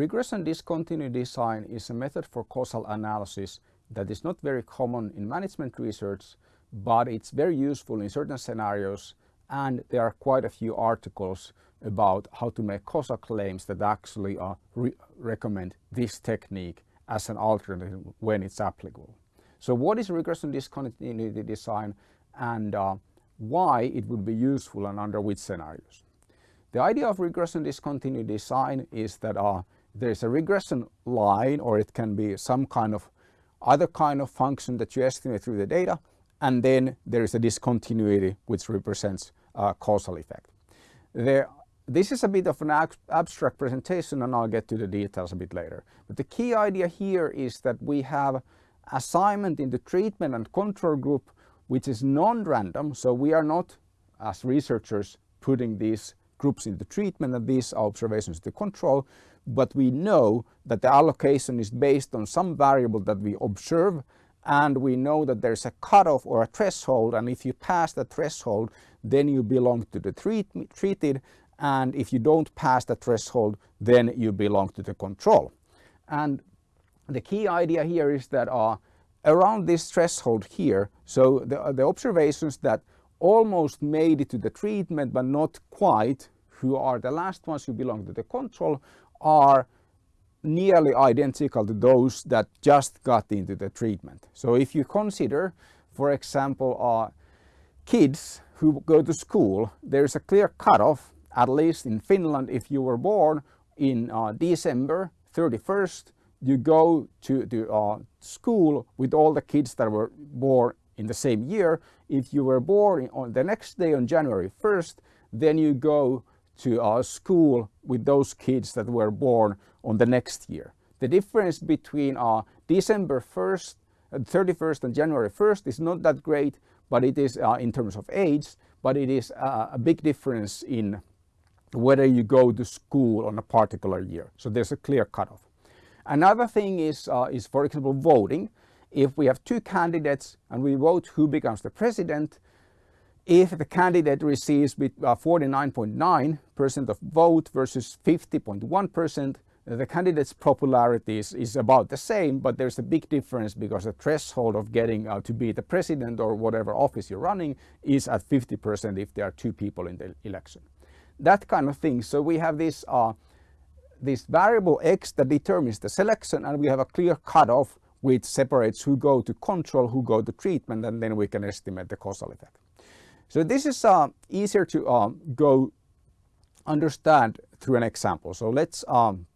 Regression discontinuity design is a method for causal analysis that is not very common in management research, but it's very useful in certain scenarios and there are quite a few articles about how to make causal claims that actually uh, re recommend this technique as an alternative when it's applicable. So what is regression discontinuity design and uh, why it would be useful and under which scenarios? The idea of regression discontinuity design is that uh, there's a regression line or it can be some kind of other kind of function that you estimate through the data and then there is a discontinuity which represents a causal effect. There, this is a bit of an ab abstract presentation and I'll get to the details a bit later. But the key idea here is that we have assignment in the treatment and control group which is non-random so we are not as researchers putting these groups into treatment and these observations to control, but we know that the allocation is based on some variable that we observe and we know that there's a cutoff or a threshold and if you pass the threshold then you belong to the treat, treated and if you don't pass the threshold then you belong to the control. And the key idea here is that uh, around this threshold here, so the, the observations that almost made it to the treatment but not quite, who are the last ones who belong to the control, are nearly identical to those that just got into the treatment. So if you consider, for example, uh, kids who go to school, there's a clear cutoff, at least in Finland, if you were born in uh, December 31st, you go to, to uh, school with all the kids that were born in the same year. If you were born on the next day on January 1st, then you go to a school with those kids that were born on the next year. The difference between uh, December 1st, uh, 31st and January 1st is not that great, but it is uh, in terms of age, but it is uh, a big difference in whether you go to school on a particular year. So there's a clear cutoff. Another thing is, uh, is for example, voting. If we have two candidates and we vote who becomes the president, if the candidate receives 49.9% uh, of vote versus 50.1%, the candidate's popularity is, is, about the same, but there's a big difference because the threshold of getting uh, to be the president or whatever office you're running is at 50% if there are two people in the election. That kind of thing. So we have this, uh, this variable x that determines the selection and we have a clear cutoff which separates who go to control, who go to treatment, and then we can estimate the causal effect. So this is uh, easier to uh, go understand through an example. So let's um,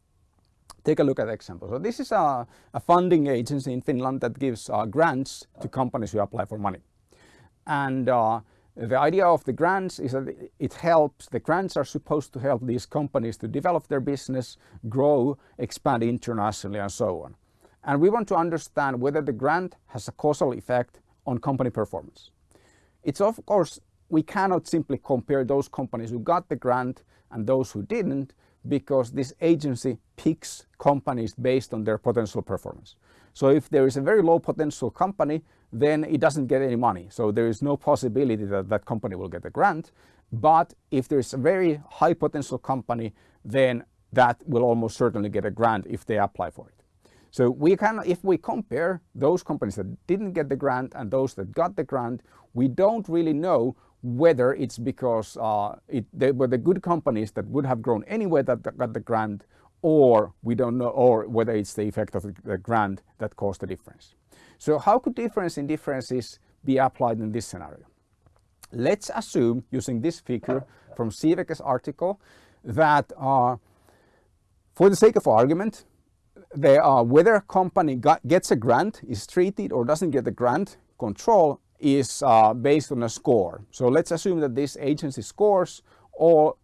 take a look at the example. So this is a, a funding agency in Finland that gives uh, grants to companies who apply for money. And uh, the idea of the grants is that it helps, the grants are supposed to help these companies to develop their business, grow, expand internationally and so on. And we want to understand whether the grant has a causal effect on company performance. It's of course, we cannot simply compare those companies who got the grant and those who didn't because this agency picks companies based on their potential performance. So if there is a very low potential company, then it doesn't get any money. So there is no possibility that that company will get a grant. But if there is a very high potential company, then that will almost certainly get a grant if they apply for it. So we can, if we compare those companies that didn't get the grant and those that got the grant, we don't really know whether it's because uh, it, they were the good companies that would have grown anyway that got the grant or we don't know, or whether it's the effect of the grant that caused the difference. So how could difference in differences be applied in this scenario? Let's assume, using this figure from Siiveke's article, that uh, for the sake of argument, they are whether a company got, gets a grant, is treated or doesn't get the grant control is uh, based on a score. So let's assume that this agency scores all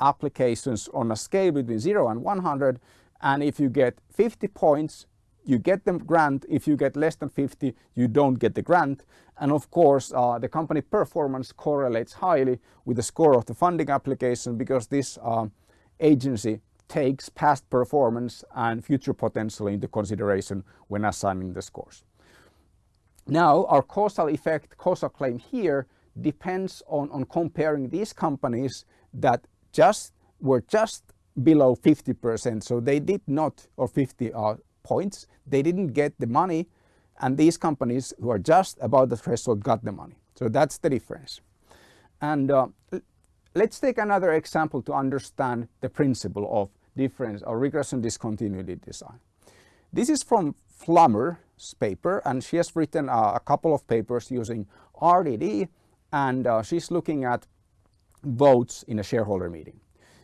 applications on a scale between 0 and 100 and if you get 50 points you get the grant, if you get less than 50 you don't get the grant and of course uh, the company performance correlates highly with the score of the funding application because this uh, agency takes past performance and future potential into consideration when assigning the scores. Now our causal effect, causal claim here depends on, on comparing these companies that just were just below 50%. So they did not, or 50 uh, points, they didn't get the money and these companies who are just above the threshold got the money. So that's the difference. And uh, let's take another example to understand the principle of difference or regression discontinuity design. This is from Flammer's paper and she has written uh, a couple of papers using RDD and uh, she's looking at votes in a shareholder meeting.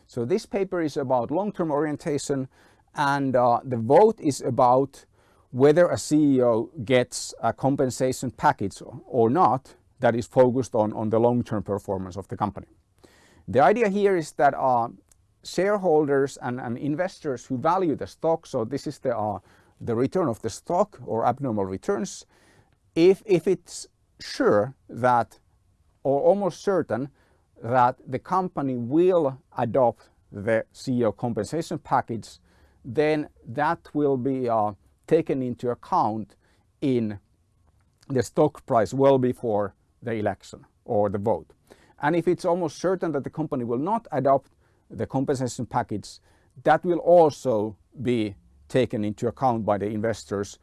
So this paper is about long-term orientation and uh, the vote is about whether a CEO gets a compensation package or not that is focused on, on the long-term performance of the company. The idea here is that uh, shareholders and, and, investors who value the stock, so this is the, uh, the return of the stock or abnormal returns, if, if it's sure that or almost certain that the company will adopt the CEO compensation package, then that will be uh, taken into account in the stock price well before the election or the vote. And if it's almost certain that the company will not adopt the compensation package, that will also be taken into account by the investors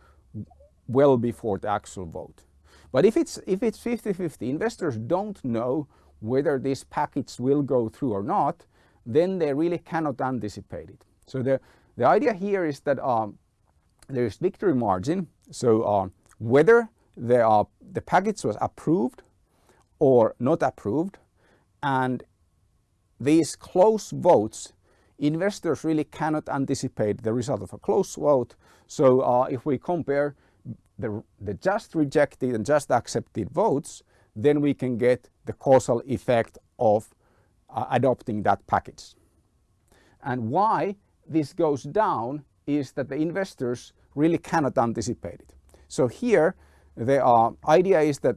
well before the actual vote. But if it's if it's 50-50, investors don't know whether this package will go through or not, then they really cannot anticipate it. So the, the idea here is that um, there is victory margin. So uh, whether the, uh, the package was approved or not approved and these close votes investors really cannot anticipate the result of a close vote. So uh, if we compare the, the just rejected and just accepted votes, then we can get the causal effect of uh, adopting that package. And why this goes down is that the investors really cannot anticipate it. So here the uh, idea is that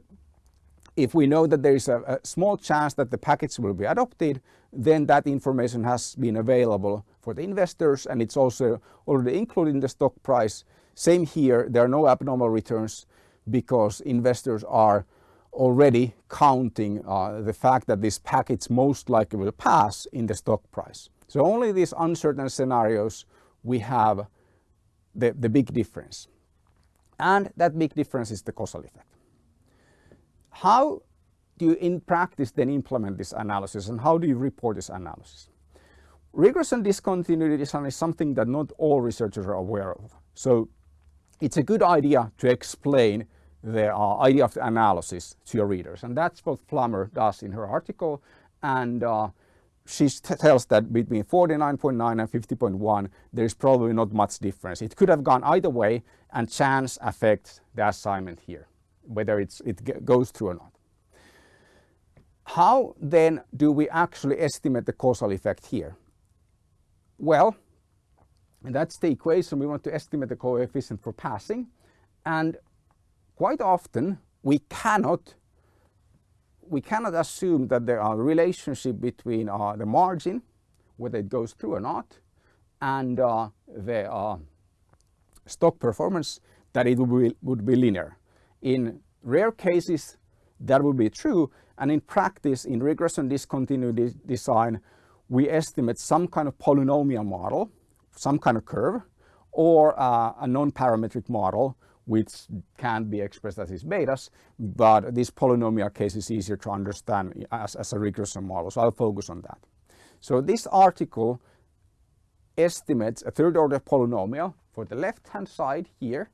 if we know that there is a, a, small chance that the package will be adopted, then that information has been available for the investors and it's also already included in the stock price. Same here, there are no abnormal returns because investors are already counting uh, the fact that this package most likely will pass in the stock price. So only these uncertain scenarios we have the, the big difference. And that big difference is the causal effect. How do you in practice then implement this analysis and how do you report this analysis? Regression discontinuity design is something that not all researchers are aware of. So it's a good idea to explain the uh, idea of the analysis to your readers. And that's what Flammer does in her article. And uh, she tells that between 49.9 and 50.1, there is probably not much difference. It could have gone either way and chance affects the assignment here, whether it's, it goes through or not. How then do we actually estimate the causal effect here? Well, that's the equation. We want to estimate the coefficient for passing. And quite often we cannot we cannot assume that there are a relationship between uh, the margin, whether it goes through or not, and uh, the uh, stock performance, that it would be, would be linear. In rare cases, that would be true. And in practice, in regression discontinuity design, we estimate some kind of polynomial model, some kind of curve, or uh, a non-parametric model which can be expressed as these betas, but this polynomial case is easier to understand as, as a regression model, so I'll focus on that. So this article estimates a third order polynomial for the left hand side here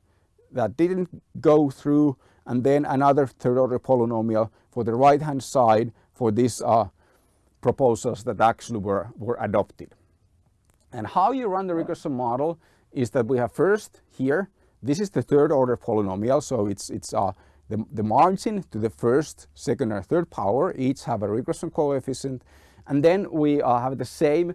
that didn't go through and then another third order polynomial for the right hand side for these uh, proposals that actually were, were adopted. And how you run the regression model is that we have first here this is the third order polynomial, so it's, it's uh, the, the margin to the first, second or third power each have a regression coefficient. And then we uh, have the same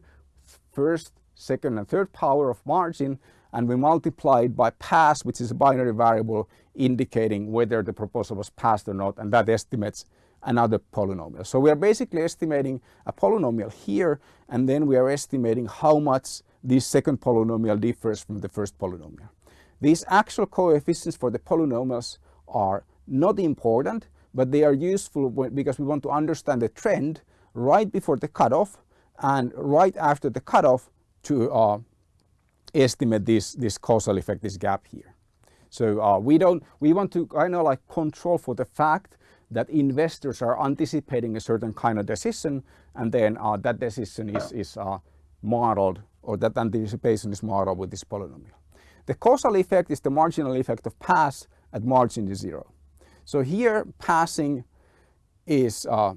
first, second and third power of margin and we multiply it by pass, which is a binary variable indicating whether the proposal was passed or not, and that estimates another polynomial. So we are basically estimating a polynomial here, and then we are estimating how much this second polynomial differs from the first polynomial. These actual coefficients for the polynomials are not important, but they are useful because we want to understand the trend right before the cutoff and right after the cutoff to uh, estimate this, this causal effect, this gap here. So uh, we don't, we want to kind of like control for the fact that investors are anticipating a certain kind of decision and then uh, that decision is, is uh, modeled or that anticipation is modeled with this polynomial. The causal effect is the marginal effect of pass at margin is zero. So here passing is uh,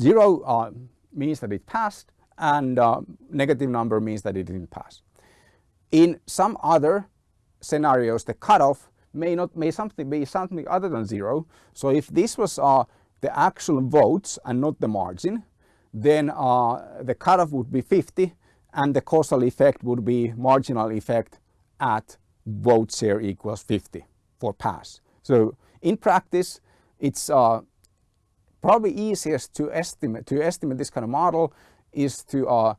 zero uh, means that it passed and uh, negative number means that it didn't pass. In some other scenarios, the cutoff may not may something be something other than zero. So if this was uh, the actual votes and not the margin, then uh, the cutoff would be 50 and the causal effect would be marginal effect at vote share equals 50 for pass. So in practice, it's uh, probably easiest to estimate to estimate this kind of model is to uh,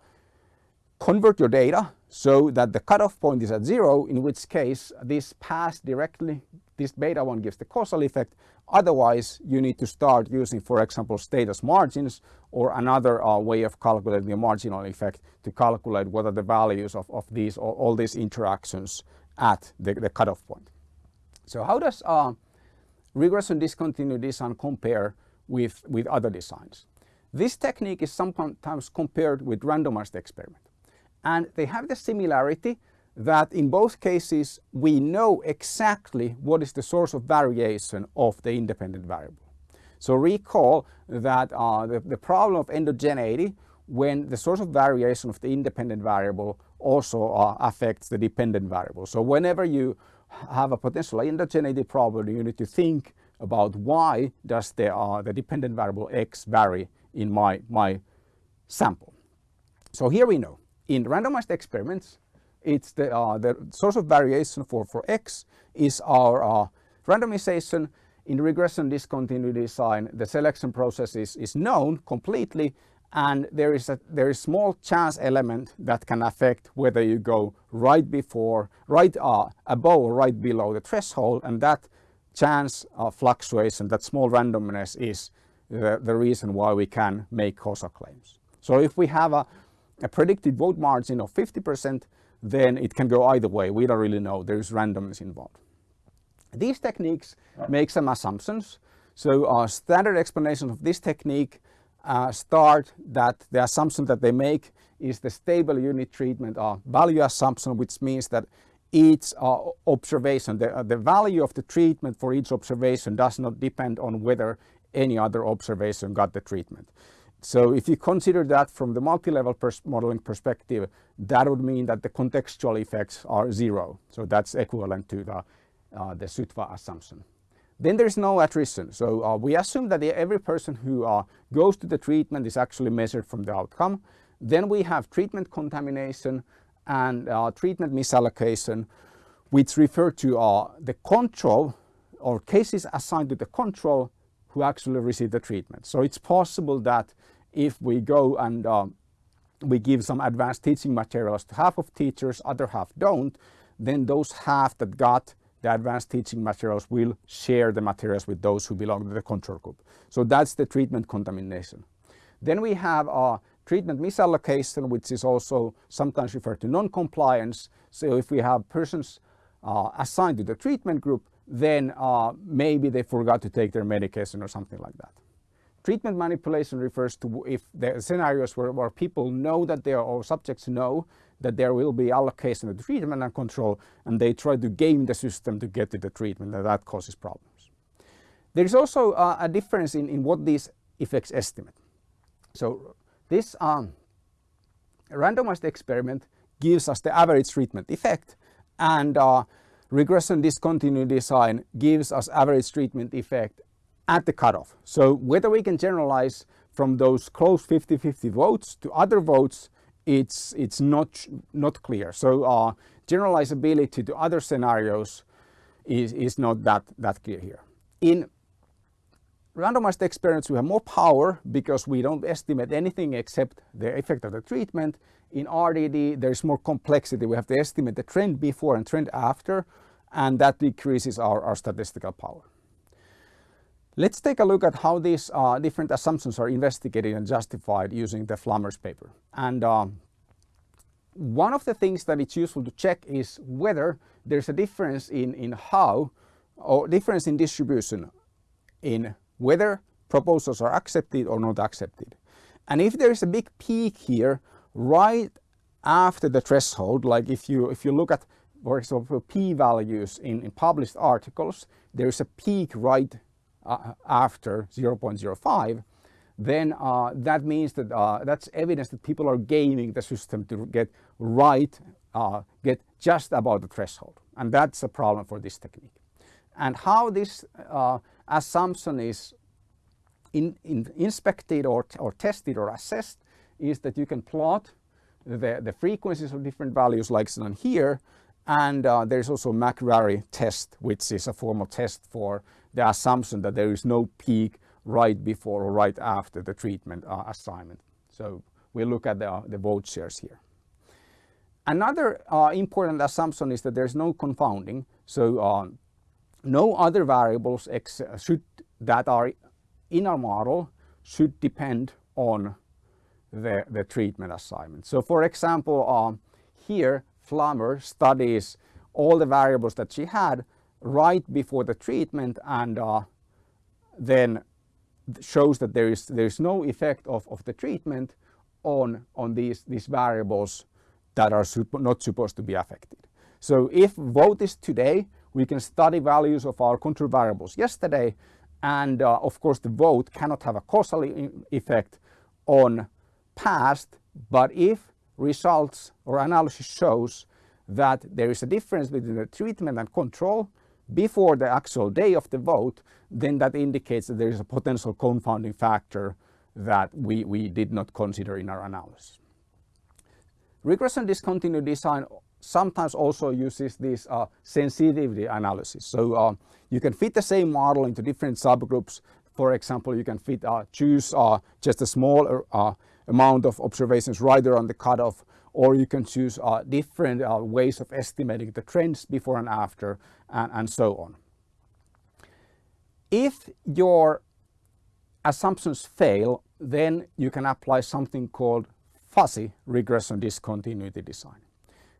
convert your data so that the cutoff point is at zero, in which case this pass directly, this beta one gives the causal effect. Otherwise, you need to start using, for example, Stata's margins or another uh, way of calculating the marginal effect to calculate what are the values of, of these all, all these interactions at the, the cutoff point. So how does uh, regression discontinuity design compare with, with other designs? This technique is sometimes compared with randomized experiment. And they have the similarity that in both cases we know exactly what is the source of variation of the independent variable. So recall that uh, the, the problem of endogeneity when the source of variation of the independent variable also uh, affects the dependent variable. So whenever you have a potential endogeneity problem, you need to think about why does the, uh, the dependent variable x vary in my, my sample. So here we know in randomized experiments, it's the, uh, the source of variation for, for x is our uh, randomization. In regression discontinuity design, the selection process is, is known completely and there is a there is small chance element that can affect whether you go right before, right uh, above or right below the threshold and that chance uh, fluctuation, that small randomness is the, the reason why we can make causal claims. So if we have a a predicted vote margin of 50%, then it can go either way. We don't really know. There's randomness involved. These techniques make some assumptions. So our standard explanation of this technique uh, start that the assumption that they make is the stable unit treatment or value assumption, which means that each uh, observation, the, uh, the value of the treatment for each observation does not depend on whether any other observation got the treatment. So if you consider that from the multi-level pers modeling perspective, that would mean that the contextual effects are zero. So that's equivalent to the, uh, the SUTVA assumption. Then there's no attrition. So uh, we assume that every person who uh, goes to the treatment is actually measured from the outcome. Then we have treatment contamination and uh, treatment misallocation, which refer to uh, the control or cases assigned to the control who actually receive the treatment. So it's possible that if we go and uh, we give some advanced teaching materials to half of teachers, other half don't, then those half that got the advanced teaching materials will share the materials with those who belong to the control group. So that's the treatment contamination. Then we have a treatment misallocation, which is also sometimes referred to non-compliance. So if we have persons uh, assigned to the treatment group, then uh, maybe they forgot to take their medication or something like that. Treatment manipulation refers to if the scenarios where, where people know that there or subjects know that there will be allocation of treatment and control and they try to game the system to get to the treatment and that causes problems. There is also uh, a difference in, in what these effects estimate. So this um, randomized experiment gives us the average treatment effect and uh, regression discontinuity design gives us average treatment effect at the cutoff. So whether we can generalize from those close 50-50 votes to other votes, it's, it's not, not clear. So uh, generalizability to other scenarios is, is not that, that clear here. In randomized experiments, we have more power because we don't estimate anything except the effect of the treatment. In RDD, there's more complexity. We have to estimate the trend before and trend after, and that decreases our, our statistical power. Let's take a look at how these uh, different assumptions are investigated and justified using the Flammers paper. And uh, one of the things that it's useful to check is whether there's a difference in, in how or difference in distribution in whether proposals are accepted or not accepted. And if there is a big peak here right after the threshold, like if you if you look at for example p-values in, in published articles, there is a peak right uh, after 0.05, then uh, that means that uh, that's evidence that people are gaming the system to get right, uh, get just about the threshold. And that's a problem for this technique. And how this uh, assumption is in, in inspected or, or tested or assessed is that you can plot the, the frequencies of different values like shown here. And uh, there's also McCrary test, which is a formal test for the assumption that there is no peak right before or right after the treatment uh, assignment. So we look at the, the vote shares here. Another uh, important assumption is that there's no confounding. So uh, no other variables should, that are in our model should depend on the, the treatment assignment. So for example, um, here Flammer studies all the variables that she had right before the treatment and uh, then shows that there is there is no effect of, of the treatment on on these these variables that are not supposed to be affected. So if vote is today, we can study values of our control variables yesterday and uh, of course the vote cannot have a causal effect on past but if results or analysis shows that there is a difference between the treatment and control before the actual day of the vote then that indicates that there is a potential confounding factor that we, we did not consider in our analysis. Regression discontinuity design sometimes also uses this uh, sensitivity analysis. So uh, you can fit the same model into different subgroups. For example, you can fit uh, choose uh, just a small uh, amount of observations right around the cutoff, or you can choose uh, different ways of estimating the trends before and after, and, and so on. If your assumptions fail, then you can apply something called fuzzy regression discontinuity design.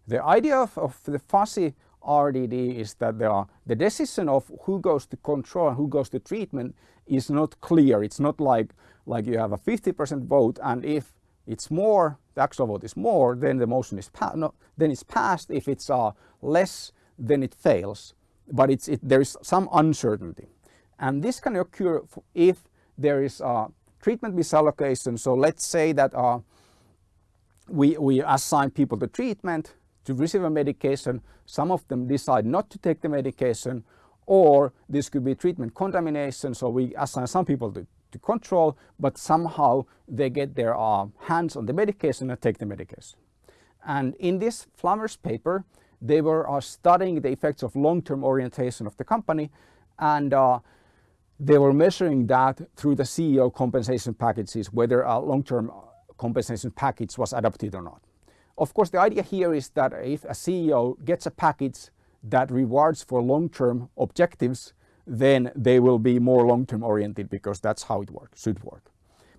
The idea of, of the fuzzy RDD is that there are, the decision of who goes to control and who goes to treatment is not clear. It's not like, like you have a 50% vote and if it's more, the actual vote is more, then the motion is passed. No, then it's passed. If it's uh, less, then it fails. But it's, it, there is some uncertainty. And this can occur if there is a treatment misallocation. So let's say that uh, we, we assign people to treatment to receive a medication. Some of them decide not to take the medication or this could be treatment contamination. So we assign some people to, to control, but somehow they get their uh, hands on the medication and take the medication. And in this Flammer's paper, they were uh, studying the effects of long-term orientation of the company and uh, they were measuring that through the CEO compensation packages, whether a long-term compensation package was adopted or not. Of course, the idea here is that if a CEO gets a package that rewards for long-term objectives, then they will be more long-term oriented because that's how it works, should work.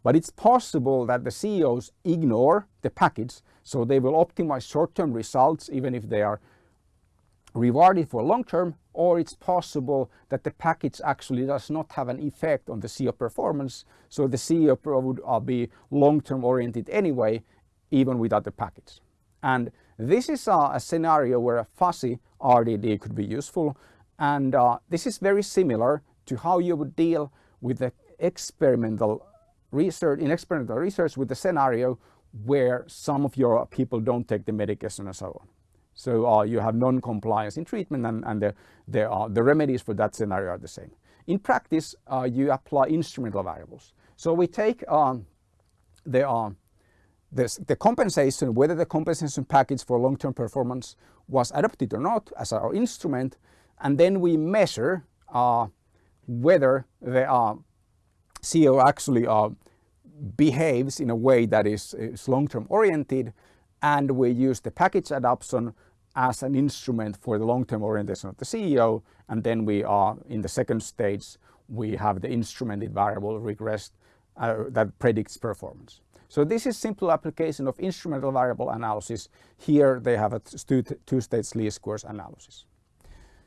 But it's possible that the CEOs ignore the package, so they will optimize short-term results even if they are rewarded for long-term, or it's possible that the package actually does not have an effect on the CEO performance, so the CEO would be long-term oriented anyway, even without the package. And this is a, a scenario where a fuzzy RDD could be useful. And uh, this is very similar to how you would deal with the experimental research, in experimental research with the scenario where some of your people don't take the medication and so on. So uh, you have non-compliance in treatment and, and the, the, uh, the remedies for that scenario are the same. In practice, uh, you apply instrumental variables. So we take um, the this, the compensation, whether the compensation package for long-term performance was adopted or not as our instrument, and then we measure uh, whether the uh, CEO actually uh, behaves in a way that is, is long-term oriented, and we use the package adoption as an instrument for the long-term orientation of the CEO, and then we are in the second stage, we have the instrumented variable regressed uh, that predicts performance. So this is simple application of instrumental variable analysis. Here they have a two-stage least squares analysis.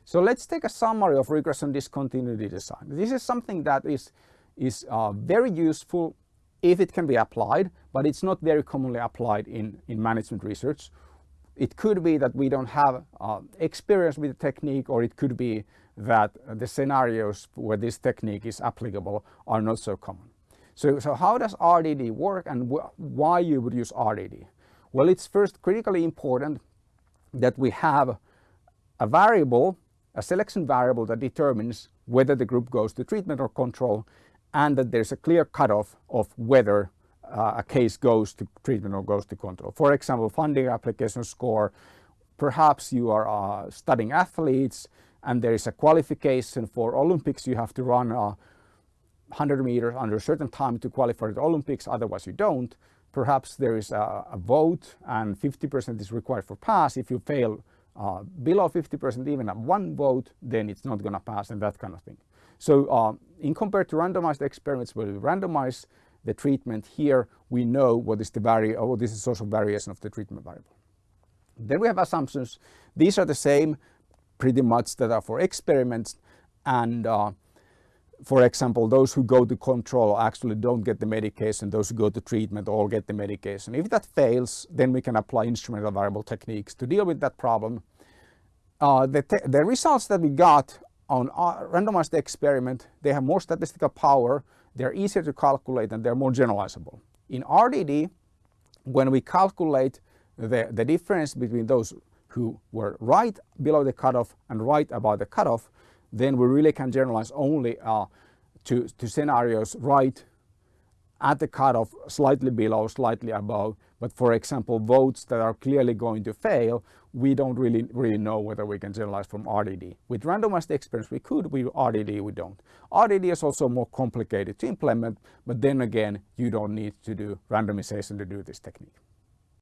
So let's take a summary of regression discontinuity design. This is something that is, is uh, very useful if it can be applied, but it's not very commonly applied in, in management research. It could be that we don't have uh, experience with the technique or it could be that the scenarios where this technique is applicable are not so common. So, so how does RDD work and wh why you would use RDD? Well, it's first critically important that we have a variable, a selection variable that determines whether the group goes to treatment or control and that there's a clear cutoff of whether uh, a case goes to treatment or goes to control. For example, funding application score, perhaps you are uh, studying athletes and there is a qualification for Olympics, you have to run uh, 100 meters under a certain time to qualify for the Olympics, otherwise you don't. Perhaps there is a, a vote and 50% is required for pass. If you fail uh, below 50% even at one vote, then it's not going to pass and that kind of thing. So uh, in compared to randomized experiments where we randomize the treatment here, we know what is the vari or this is social variation of the treatment variable. Then we have assumptions. These are the same pretty much that are for experiments and uh, for example, those who go to control actually don't get the medication, those who go to treatment all get the medication. If that fails, then we can apply instrumental variable techniques to deal with that problem. Uh, the, the results that we got on a randomized experiment, they have more statistical power, they're easier to calculate and they're more generalizable. In RDD, when we calculate the, the difference between those who were right below the cutoff and right above the cutoff, then we really can generalize only uh, to, to scenarios right at the cutoff, slightly below, slightly above. But for example, votes that are clearly going to fail, we don't really, really know whether we can generalize from RDD. With randomized experiments, we could, with RDD, we don't. RDD is also more complicated to implement, but then again, you don't need to do randomization to do this technique.